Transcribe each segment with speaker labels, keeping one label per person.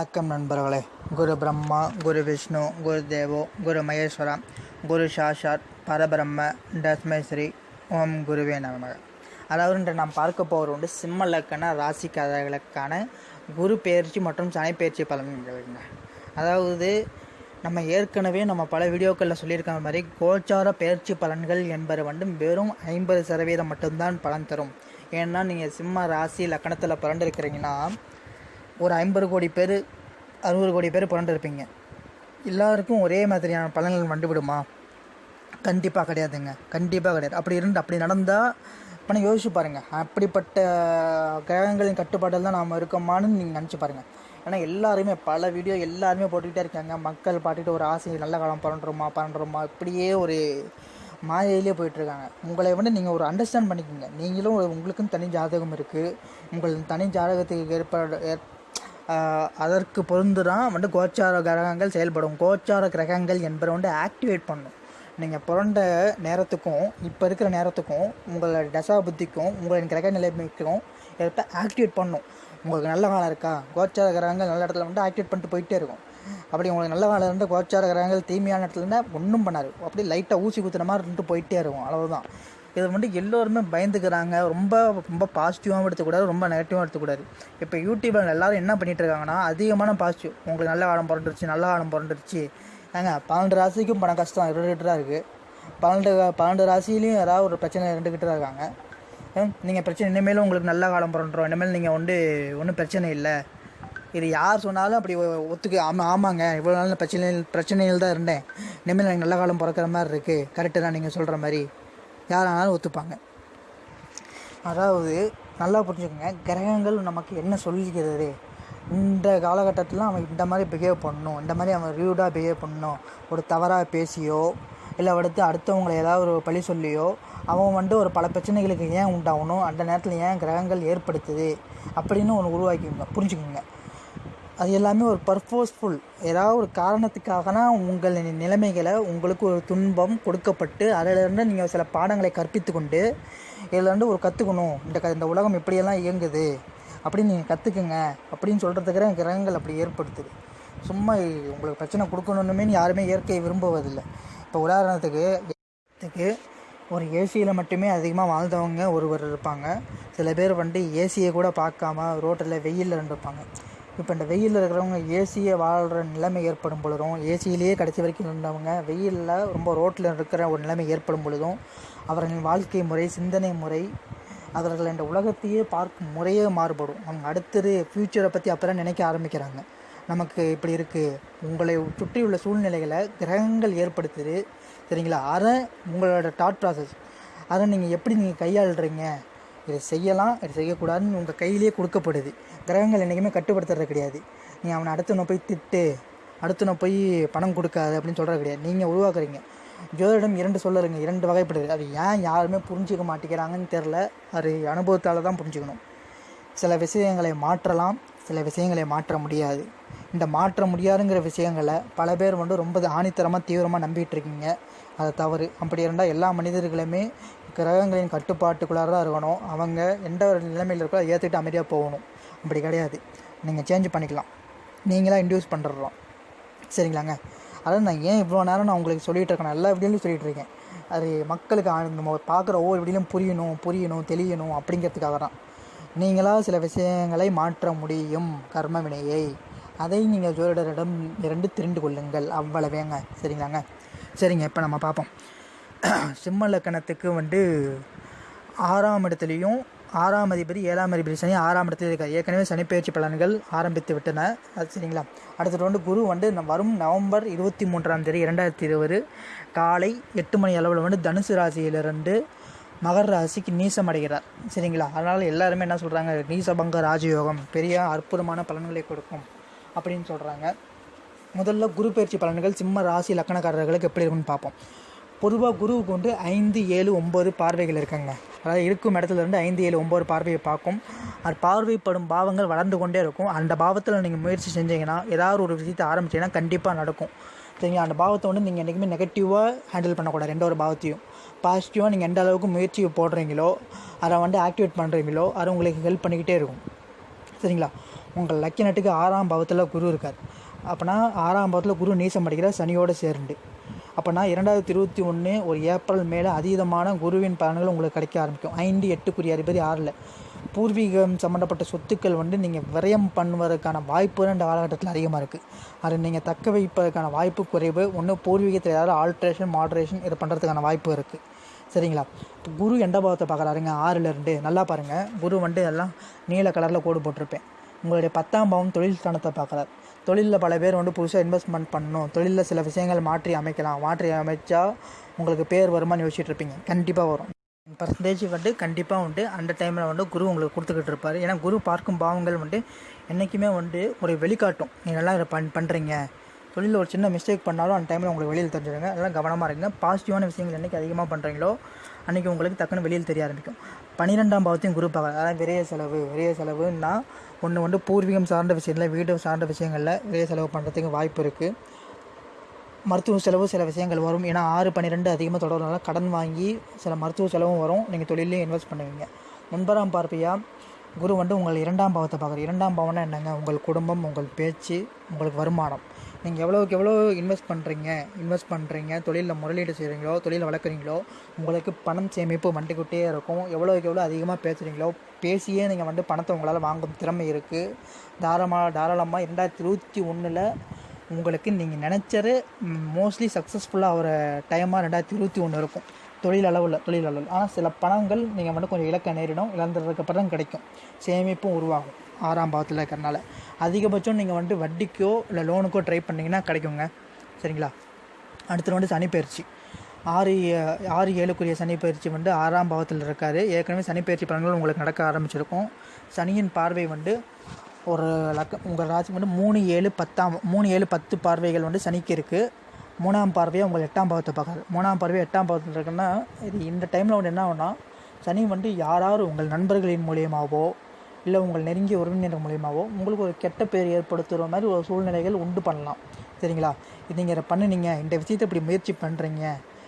Speaker 1: வணக்கம் நண்பர்களே. குரு பிரம்மா குரு விஷ்ணு குரு தேவோ குரு மகேஸ்வரா குரு சாஷாத் பரபிரம்ம தஸ்மேஸ்ரீ ஓம் குருவே நமக. அதாவது இன்று நாம் பார்க்க போகிற உண்டு சிம்ம லக்கண ராசிக்காரர்களுக்கான குரு பெயர்ச்சி மற்றும் சனி பயிற்சி பலன்களுங்க அதாவது நம்ம ஏற்கனவே நம்ம பல வீடியோக்களில் சொல்லியிருக்கிற மாதிரி கோச்சார பெயர்ச்சி பலன்கள் என்பது வந்து வெறும் ஐம்பது சதவீதம் மட்டும்தான் பலன் தரும். ஏன்னா நீங்கள் சிம்ம ராசி லக்கணத்தில் பிறண்டிருக்கிறீங்கன்னா ஒரு ஐம்பது கோடி பேர் அறுபது கோடி பேர் பிறண்டிருப்பீங்க எல்லாருக்கும் ஒரே மாதிரியான பலன்கள் வந்துவிடுமா? கண்டிப்பாக கிடையாதுங்க. கண்டிப்பாக கிடையாது. அப்படி இருந்து அப்படி நடந்தால் இப்போ யோசிச்சு பாருங்கள் அப்படிப்பட்ட கிரகங்களின் கட்டுப்பாட்டில் தான் நாம் இருக்கோமான்னு நீங்கள் நினச்சி பாருங்கள் ஏன்னா எல்லாருமே பல வீடியோ எல்லாருமே போட்டுக்கிட்டே இருக்காங்க. மக்கள் பாட்டுட்டு ஒரு ஆசை நல்ல காலம் பரண்டுருமா பறண்டுருமா இப்படியே ஒரு மாயையிலே போயிட்டுருக்காங்க. உங்களை வந்து நீங்கள் ஒரு அண்டர்ஸ்டாண்ட் பண்ணிக்கோங்க. நீங்களும் உங்களுக்கும் தனி ஜாதகம் இருக்குது உங்கள் தனி ஜாதகத்துக்கு ஏற்பட ஏற் அதற்கு பொருந்து தான் வந்து கோச்சார கிரகங்கள் செயல்படும். கோச்சார கிரகங்கள் என்பதை வந்து ஆக்டிவேட் பண்ணும். நீங்கள் பிறந்த நேரத்துக்கும் இப்போ இருக்கிற நேரத்துக்கும் உங்களோட தசா புத்திக்கும் உங்களின் கிரக நிலைமைக்கும் ஏற்ப ஆக்டிவேட் பண்ணும். உங்களுக்கு நல்ல காலம் இருக்கா? கோச்சார கிரகங்கள் நல்ல இடத்துல வந்து ஆக்டிவேட் பண்ணிட்டு போயிட்டே இருக்கும். அப்படி உங்களுக்கு நல்ல வேலை இருந்தால் கோச்சார கிரகங்கள் தீமையான இடத்துல இருந்தால் ஒன்றும் பண்ணாது. அப்படியே லைட்டாக ஊசி குத்துற மாதிரி இருந்துட்டு போயிட்டே இருக்கும். அவ்வளோதான் இது வந்து எல்லோருமே பயந்துக்கிறாங்க. ரொம்ப ரொம்ப பாசிட்டிவாகவும் எடுத்துக்கூடாது ரொம்ப நெகட்டிவாகவும் எடுத்துக்கூடாது. இப்போ யூடியூப்பில் எல்லோரும் என்ன பண்ணிகிட்டு இருக்காங்கன்னா அதிகமான பாசிட்டிவ் உங்களுக்கு நல்ல காலம் பிறந்துருச்சு நல்ல காலம் பிறந்துருச்சு. ஏங்க பன்னெண்டு ராசிக்கும் பணம் கஷ்டம் இருந்துகிட்டு இருக்குது பன்னெண்டு பன்னெண்டு ராசிலையும் யாராவது ஒரு பிரச்சனை இருந்துக்கிட்டு தான் இருக்காங்க நீங்கள் பிரச்சனை இனிமேலும் உங்களுக்கு நல்ல காலம் பிறன்றோம் இனிமேல் நீங்கள் வந்து ஒன்றும் பிரச்சனை இல்லை. இது யார் சொன்னாலும் அப்படி ஒ- ஒத்துக்கு ஆமாம் ஆமாங்க. இவ்வளோ நாள் பிரச்சனை பிரச்சனைகள் பிரச்சனையில் தான் இருந்தேன். இனிமேல் எனக்கு நல்ல காலம் பிறக்கிற மாதிரி இருக்குது கரெக்டு தான் நீங்கள் சொல்கிற மாதிரி. யாரானாலும் ஒத்துப்பாங்க. அதாவது நல்லா புரிஞ்சுக்கோங்க கிரகங்கள் நமக்கு என்ன சொல்லிக்கிறது இந்த காலகட்டத்தில் அவன் இந்த மாதிரி பிஹேவ் பண்ணணும் இந்த மாதிரி அவன் ரியூடாக பிஹேவ் பண்ணணும். ஒரு தவறாக பேசியோ இல்லை அடுத்து அடுத்தவங்களை ஏதாவது ஒரு பழி சொல்லியோ அவன் வந்து ஒரு பல பிரச்சனைகளுக்கு ஏன் உண்டாகணும்? அந்த நேரத்தில் ஏன் கிரகங்கள் ஏற்படுத்துது? அப்படின்னு ஒன்று உருவாக்கிங்க புரிஞ்சுக்கோங்க. அது எல்லாமே ஒரு பர்போஸ்ஃபுல் ஏதாவது ஒரு காரணத்துக்காகனா உங்கள் நிலைமைகளை உங்களுக்கு ஒரு துன்பம் கொடுக்கப்பட்டு அதிலிருந்து நீங்கள் சில பாடங்களை கற்பித்து கொண்டு இதில் ஒரு கற்றுக்கணும் இந்த க இந்த உலகம் எப்படியெல்லாம் இயங்குது. அப்படின்னு நீங்கள் கற்றுக்குங்க அப்படின்னு சொல்கிறதுக்கு கிரகங்கள் அப்படி ஏற்படுத்துது. சும்மா உங்களுக்கு பிரச்சனை கொடுக்கணுன்னுமே யாருமே இயற்கையை விரும்புவதில்லை. இப்போ உதாரணத்துக்கு ஒரு ஏசியில் மட்டுமே அதிகமாக வாழ்ந்தவங்க ஒருவர் இருப்பாங்க. சில பேர் வந்து ஏசியை கூட பார்க்காம ரோட்டில் வெயிலில் இருந்துருப்பாங்க இப்போ இந்த வெயிலில் இருக்கிறவங்க ஏசியை வாழ்கிற நிலைமை ஏற்படும் பொழுதும் ஏசியிலேயே கடைசி வரைக்கும் இருந்தவங்க வெயிலில் ரொம்ப ரோட்டில் இருக்கிற ஒரு நிலைமை ஏற்படும் பொழுதும் அவர்களின் வாழ்க்கை முறை சிந்தனை முறை அவர்கள் இந்த உலகத்தையே பார்க்கும் முறையே மாறுபடும். அவங்க அடுத்தது ஃப்யூச்சரை பற்றி அப்போ தான் நினைக்க ஆரம்பிக்கிறாங்க. நமக்கு இப்படி இருக்குது உங்களை சுற்றியுள்ள சூழ்நிலைகளை கிரகங்கள் ஏற்படுத்துது. சரிங்களா? அதை உங்களோட தாட் ப்ராசஸ் அதை நீங்கள் எப்படி நீங்கள் கையாளுறீங்க? இதை செய்யலாம் இது செய்யக்கூடாதுன்னு உங்கள் கையிலேயே கொடுக்கப்படுது. கிரகங்கள் என்றைக்குமே கட்டுப்படுத்துறது கிடையாது. நீ அவனை அடுத்தவனை போய் திட்டு அடுத்தவனை போய் பணம் கொடுக்காது அப்படின்னு சொல்கிறது கிடையாது. நீங்கள் உருவாக்குறீங்க. ஜோதிடம் இரண்டு சொல்லுறீங்க இரண்டு வகைப்படுது. அது ஏன் யாருமே புரிஞ்சிக்க மாட்டேங்கிறாங்கன்னு தெரில அது அனுபவத்தால் தான் புரிஞ்சுக்கணும். சில விஷயங்களை மாற்றலாம். சில விஷயங்களை மாற்ற முடியாது. இந்த மாற்ற முடியாதுங்கிற விஷயங்களை பல பேர் வந்து ரொம்ப ஆணித்தரமாக தீவிரமாக நம்பிட்டு இருக்கீங்க அது தவறு. அப்படி இருந்தால் எல்லா மனிதர்களுமே கிரகங்களின் கட்டுப்பாட்டுக்குள்ளார தான் இருக்கணும். அவங்க எந்த ஒரு நிலைமையில் இருக்கோ அதை ஏற்றுக்கிட்டு அமைதியாக போகணும். அப்படி கிடையாது. நீங்கள் சேஞ்ச் பண்ணிக்கலாம். நீங்களாக இன்டியூஸ் பண்ணுறோம் சரிங்களாங்க? அதாவது நான் ஏன் இவ்வளோ நேரம் நான் உங்களுக்கு சொல்லிகிட்டு இருக்கேன். எல்லா வீடியோலையும் சொல்லிகிட்டு இருக்கேன். அது மக்களுக்கு நம்ம பார்க்குற ஒவ்வொரு வீடியோலையும் புரியணும் புரியணும் தெளியணும் அப்படிங்கிறதுக்காக தான். நீங்களாக சில விஷயங்களை மாற்ற முடியும். கர்ம வினையை. அதை நீங்கள் ஜோதிடரிடம் இரண்டு தெரிந்து கொள்ளுங்கள். அவ்வளவேங்க. சரிங்களாங்க? சரிங்க இப்போ நம்ம பார்ப்போம். சிம்ம லக்கணத்துக்கு வந்து ஆறாம் இடத்துலையும் ஆறாம் அதிபதி ஏழாம் அதிபதி சனி ஆறாம் இடத்துல இருக்கார். ஏற்கனவே சனிப்பெயர்ச்சி பலன்கள் ஆரம்பித்து விட்டன. அது சரிங்களா? அடுத்தது வந்து குரு வந்து ந- வரும் நவம்பர் இருபத்தி மூன்றாம் தேதி இரண்டாயிரத்தி இருபது காலை எட்டு மணி அளவில் வந்து தனுசு ராசியிலிருந்து மகர ராசிக்கு நீசம் அடைகிறார் சரிங்களா? அதனால் எல்லாருமே என்ன சொல்கிறாங்க நீசபங்க ராஜயோகம் பெரிய அற்புதமான பலன்களை கொடுக்கும் அப்படின்னு சொல்கிறாங்க முதல்ல குரு பயிற்சி பலன்கள் சிம்ம ராசி லக்கணக்காரர்களுக்கு எப்படி இருக்குன்னு பார்ப்போம். பொதுவாக குருவுக்கு வந்து ஐந்து ஏழு ஒம்பது பார்வைகள் இருக்குங்க. அதாவது இருக்கும் இடத்துல இருந்து ஐந்து ஏழு ஒம்பது பார்வையை பார்க்கும். அது பார்வைப்படும் பாவங்கள் வளர்ந்து கொண்டே இருக்கும். அந்த பாவத்தில் நீங்கள் முயற்சி செஞ்சீங்கன்னா ஏதாவது ஒரு விஷயத்தை ஆரம்பிச்சீங்கன்னா கண்டிப்பாக நடக்கும். சரிங்களா? அந்த பாவத்தை வந்து நீங்கள் என்றைக்குமே நெகட்டிவாக ஹேண்டில் பண்ணக்கூடாது. ரெண்டு ஒரு பாவத்தையும். பாசிட்டிவாக நீங்கள் எந்த அளவுக்கு முயற்சி போடுறீங்களோ அதை வந்து ஆக்டிவேட் பண்ணுறீங்களோ அது உங்களுக்கு ஹெல்ப் பண்ணிக்கிட்டே இருக்கும். சரிங்களா? உங்கள் லக்கி நட்டுக்கு ஆறாம் பாவத்தில் குரு இருக்கார். அப்போனா ஆறாம் பாவத்தில் குரு நீசம் அடைக்கிற சனியோடு சேர்ந்து. அப்போனா இரண்டாயிரத்தி இருபத்தி ஒன்று ஒரு ஏப்ரல் மேலே அதீதமான குருவின் பலன்கள் உங்களுக்கு கிடைக்க ஆரம்பிக்கும். ஐந்து எட்டுக்குரிய அதிபதி ஆறில். பூர்வீகம் சம்மந்தப்பட்ட சொத்துக்கள் வந்து நீங்கள் விரயம் பண்ணுவதற்கான வாய்ப்பு இந்த காலகட்டத்தில் அதிகமாக இருக்குது அதை நீங்கள் தக்க வைப்பதற்கான வாய்ப்பு குறைவு. ஒன்று பூர்வீகத்தில் ஏதாவது ஆல்ட்ரேஷன் மாட்ரேஷன் இது பண்ணுறதுக்கான வாய்ப்பு இருக்குது சரிங்களா? இப்போ குரு எந்த பாவத்தை பார்க்குறாருங்க? ஆறுலேருந்து நல்லா பாருங்கள் குரு வந்து எல்லாம் நீல கலரில் கோடு போட்டிருப்பேன். உங்களுடைய பத்தாம் பாவம் தொழில் ஸ்தானத்தை பார்க்குறாரு. தொழிலில் பல பேர் வந்து புதுசாக இன்வெஸ்ட்மெண்ட் பண்ணணும். தொழிலில் சில விஷயங்கள் மாற்றி அமைக்கலாம். மாற்றி அமைச்சா உங்களுக்கு பேர் வருமானு யோசிச்சுட்டு இருப்பீங்க. கண்டிப்பாக வரும். பர்சன்டேஜ் வந்து கண்டிப்பாக வந்து அந்த டைமில் வந்து குரு உங்களுக்கு கொடுத்துக்கிட்டு இருப்பார். ஏன்னா குரு பார்க்கும் பாவங்கள் வந்து என்றைக்குமே வந்து ஒரு வெளிக்காட்டும். நீங்கள் நல்லா இதை பண் பண்ணுறீங்க தொழிலில் ஒரு சின்ன மிஸ்டேக் பண்ணாலும் அந்த டைமில் உங்களுக்கு வெளியில் தெரிஞ்சிடுங்க அதெல்லாம் கவனமாக இருங்க. பாசிட்டிவான விஷயங்கள் என்றைக்கு அதிகமாக பண்ணுறீங்களோ அன்றைக்கி உங்களுக்கு டக்குன்னு வெளியில் தெரிய ஆரம்பிக்கும். பன்னிரெண்டாம் பாவத்தையும் குரு பார்க்கலாம் அதாவது விரைய செலவு விரைய செலவுன்னா ஒன்று வந்து பூர்வீகம் சார்ந்த விஷயத்தில் வீடு சார்ந்த விஷயங்களில் விரைய செலவு பண்ணுறதுக்கு வாய்ப்பு இருக்குது மருத்துவ செலவு சில விஷயங்கள் வரும். ஏன்னா ஆறு பன்னிரெண்டு அதிகமாக தொடர்றதுனால கடன் வாங்கி சில மருத்துவ செலவும் வரும். நீங்கள் தொழிலையும் இன்வெஸ்ட் பண்ணுவீங்க. ஒன்பதாம் பார்வையாக குரு வந்து உங்கள் இரண்டாம் பாவத்தை பார்க்குற இரண்டாம் பாவம்னா என்னங்க? உங்கள் குடும்பம் உங்கள் பேச்சு உங்களுக்கு வருமானம். நீங்கள் எவ்வளோக்கு எவ்வளோ இன்வெஸ்ட் பண்ணுறீங்க இன்வெஸ்ட் பண்ணுறீங்க தொழிலில் முதலீடு செய்கிறீங்களோ தொழிலை வளர்க்குறீங்களோ? உங்களுக்கு பணம் சேமிப்பு வந்துக்கிட்டே இருக்கும். எவ்வளோக்கு எவ்வளோ அதிகமாக பேசுகிறீங்களோ பேசியே நீங்கள் வந்து பணத்தை உங்களால் வாங்கும் திறமை இருக்குது தாராளமாக தாராளமாக ரெண்டாயிரத்தி இருபத்தி ஒன்றில் உங்களுக்கு நீங்கள் நினச்சது மோஸ்ட்லி சக்ஸஸ்ஃபுல்லாக ஒரு டைமாக ரெண்டாயிரத்தி இருபத்தி ஒன்று இருக்கும். தொழில் அளவில் தொழில் அளவில். ஆனால் சில பணங்கள் நீங்கள் வந்து கொஞ்சம் இழக்க நேரிடும். இழந்ததுக்கு தான் கிடைக்கும். சேமிப்பும் உருவாகும். ஆறாம் பாவத்தில் இருக்கிறனால. அதிகபட்சம் நீங்கள் வந்து வட்டிக்கோ இல்லை லோனுக்கோ ட்ரை பண்ணிங்கன்னா கிடைக்குங்க. சரிங்களா? அடுத்து வந்து சனிப்பயிற்சி ஆறு ஆறு ஏழுக்குரிய சனி பயிற்சி வந்து ஆறாம் பாவத்தில் இருக்கார். ஏற்கனவே சனி பயிற்சி பலன்கள் உங்களுக்கு நடக்க ஆரம்பிச்சிருக்கும். சனியின் பார்வை வந்து ஒரு லக்க உங்கள் ராசி வந்து மூணு ஏழு பத்தாம் மூணு ஏழு பத்து பார்வைகள் வந்து சனிக்கு இருக்குது மூணாம் பார்வையை உங்கள் எட்டாம் பாவத்தை பார்க்காது மூணாம் பார்வை எட்டாம் பாவத்தில் இருக்குன்னா இது இந்த டைமில் வந்து என்ன ஆகுனா சனி வந்து யாராவது உங்கள் நண்பர்களின் மூலியமாகவோ இல்லை உங்கள் நெருங்கிய உறவினர் மூலியமாகவோ உங்களுக்கு ஒரு கெட்ட பேர் ஏற்படுத்துகிற மாதிரி ஒரு சூழ்நிலைகள் உண்டு பண்ணலாம். சரிங்களா? இது நீங்கள் இதை பண்ணுனீங்க இந்த விஷயத்தை இப்படி முயற்சி பண்ணுறீங்க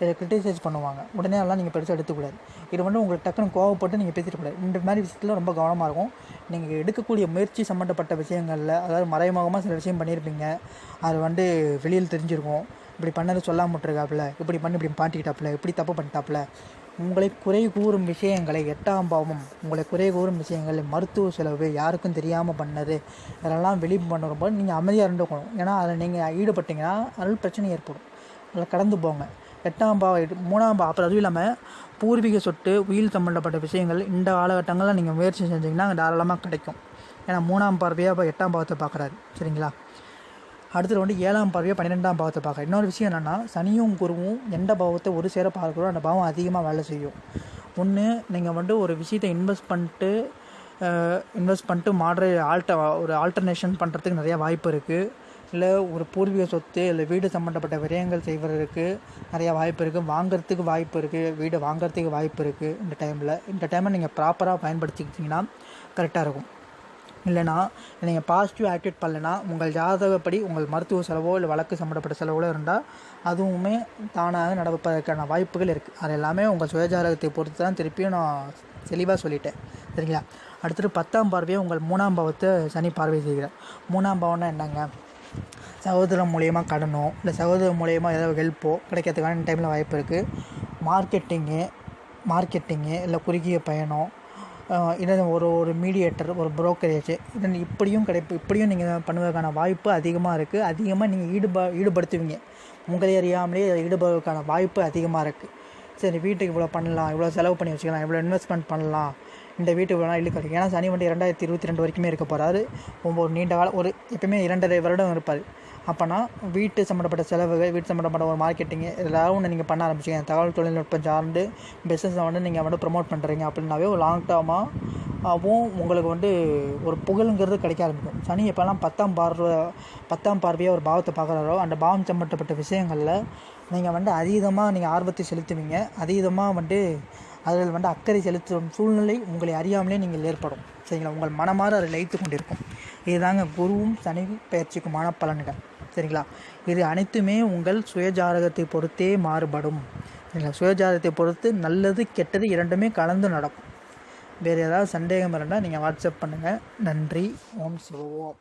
Speaker 1: இதை கிரிட்டிசைஸ் பண்ணுவாங்க. உடனே எல்லாம் நீங்கள் பெருசாக எடுத்துக்கூடாது இது வந்து உங்களுக்கு டக்குன்னு கோவப்பட்டு நீங்கள் பேசிடக்கூடாது இந்த மாதிரி விஷயத்தில் ரொம்ப கவனமாக இருக்கும். நீங்கள் எடுக்கக்கூடிய முயற்சி சம்மந்தப்பட்ட விஷயங்களில் அதாவது மறைமுகமாக சில விஷயம் பண்ணியிருப்பீங்க அது வந்து வெளியில் தெரிஞ்சிருக்கும். இப்படி பண்ணது சொல்லாமல் விட்டுருக்காப்புல இப்படி பண்ணி இப்படி மாட்டிக்கிட்டாப்புல இப்படி தப்பு பண்ணிட்டாப்புல உங்களை குறை கூறும் விஷயங்களை எட்டாம் பாவம் உங்களை குறை கூறும் விஷயங்கள் மருத்துவ செலவு யாருக்கும் தெரியாமல் பண்ணது இதெல்லாம் வெளி பண்ணுறப்போ நீங்கள் அமைதியாக இருந்துக்கணும். ஏன்னா அதில் நீங்கள் ஈடுபட்டீங்கன்னா அதில் பிரச்சனை ஏற்படும். அதில் கடந்து போங்க. எட்டாம் பாவம் எட்டு- மூணாம் பாவம். அப்புறம் அதுவும் இல்லாமல் பூர்வீக சொட்டு உயில் சம்மந்தப்பட்ட விஷயங்கள் இந்த காலகட்டங்களில் நீங்கள் முயற்சி செஞ்சீங்கன்னா அங்கே தாராளமாக கிடைக்கும். ஏன்னா மூணாம் பார்வையாக இப்போ எட்டாம் பாவத்தை பார்க்குறாரு சரிங்களா? அடுத்தது வந்து ஏழாம் பார்வையாக பன்னிரெண்டாம் பாவத்தை பார்க்குறேன் இன்னொரு விஷயம் என்னென்னா சனியும் குருவும் எந்த பாவத்தை ஒரு சேர பார்க்குறோம் அந்த பாவம் அதிகமாக வேலை செய்யும். ஒன்று நீங்கள் வந்து ஒரு விஷயத்தை இன்வெஸ்ட் பண்ணிட்டு இன்வெஸ்ட் பண்ணிட்டு மாடரே ஆல்ட ஒரு ஆல்டர்னேஷன் பண்ணுறதுக்கு நிறையா வாய்ப்பு இருக்குது இல்லை ஒரு பூர்வீக சொத்து இல்லை வீடு சம்மந்தப்பட்ட விரயங்கள் செய்வதற்கு நிறைய வாய்ப்பு இருக்குது வாங்கிறதுக்கு வாய்ப்பு இருக்குது வீடு வாங்குறதுக்கு வாய்ப்பு இருக்குது இந்த டைமில் இந்த டைமை நீங்கள் ப்ராப்பராக பயன்படுத்திக்கிட்டிங்கன்னா கரெக்டாக இருக்கும். இல்லைனா நீங்கள் பாசிட்டிவ் ஆக்டிவேட் பண்ணலைன்னா உங்கள் ஜாதகப்படி உங்கள் மருத்துவ செலவோ இல்லை வழக்கு சம்மந்தப்பட்ட செலவோ இருந்தால் அதுவுமே தானாக நடப்பதற்கான வாய்ப்புகள் இருக்குது அது எல்லாமே உங்கள் சுயஜாதகத்தை பொறுத்து தான் திருப்பியும் நான் தெளிவாக சொல்லிட்டேன். சரிங்களா? அடுத்தது பத்தாம் பார்வையை உங்கள் மூணாம் பாவத்தை சனி பார்வை செய்கிறார். மூணாம் பாவம்னா என்னங்க? சகோதரம் மூலயமா கடனோ இல்லை சகோதரர் மூலயமா ஏதாவது ஹெல்ப்போ கிடைக்கிறதுக்கான டைமில் வாய்ப்பு இருக்குது மார்க்கெட்டிங்கு மார்க்கெட்டிங்கு இல்லை குறுகிய பயணம் இல்லை ஒரு ஒரு மீடியேட்டர் ஒரு புரோக்கரேஜ் இதன் இப்படியும் கிடைப்பு இப்படியும் நீங்கள் பண்ணுவதற்கான வாய்ப்பு அதிகமாக இருக்குது அதிகமாக நீங்கள் ஈடுபா ஈடுபடுத்துவீங்க. உங்களை அறியாமலே அதை ஈடுபடுவதற்கான வாய்ப்பு அதிகமாக இருக்குது சரி வீட்டுக்கு இவ்வளோ பண்ணலாம் இவ்வளோ செலவு பண்ணி வச்சுக்கலாம் இவ்வளோ இன்வெஸ்ட்மெண்ட் பண்ணலாம். இந்த வீட்டு இவ்வளோ இழுக்க கிடைக்கும் ஏன்னா சனி வந்து ரெண்டாயிரத்தி இருபத்தி ரெண்டு வரைக்குமே இருக்க போகிறாரு ஒவ்வொரு நீண்ட காலம் ஒரு எப்பயுமே இரண்டரை வருடம் இருப்பார். அப்போனா வீட்டு சம்மந்தப்பட்ட செலவுகள் வீட்டு சம்மந்தப்பட்ட ஒரு மார்க்கெட்டிங்கு எல்லாரும் ஒன்று நீங்கள் பண்ண ஆரம்பிச்சிங்க. தகவல் தொழில்நுட்பம் சார்ந்து பிஸ்னஸை வந்து நீங்கள் வந்து ப்ரொமோட் பண்ணுறீங்க அப்படின்னாவே ஒரு லாங் டேர்மாகவும் உங்களுக்கு வந்து ஒரு புகழுங்கிறது கிடைக்க ஆரம்பிக்கும். சனி எப்போல்லாம் பத்தாம் பார்வை பத்தாம் பார்வையாக ஒரு பாவத்தை பார்க்குறாரோ அந்த பாவம் சம்மந்தப்பட்ட விஷயங்களில் நீங்கள் வந்து அதீதமாக நீங்கள் ஆர்வத்தை செலுத்துவீங்க. அதீதமாக வந்து அதில் வந்து அக்கறை செலுத்தும் சூழ்நிலை உங்களை அறியாமலே நீங்கள் ஏற்படும். சரிங்களா? உங்கள் மனமாற அதை லயித்து கொண்டிருக்கும். இதுதாங்க குருவும் சனி பயிற்சிக்குமான பலன்கள் சரிங்களா? இது அனைத்துமே உங்கள் சுயஜாதகத்தை பொறுத்தே மாறுபடும். சரிங்களா? சுயஜாதகத்தை பொறுத்து நல்லது கெட்டது இரண்டுமே கலந்து நடக்கும். வேறு ஏதாவது சந்தேகம் இருந்தால் நீங்கள் வாட்ஸ்அப் பண்ணுங்கள் நன்றி. ஓம் சிவோம்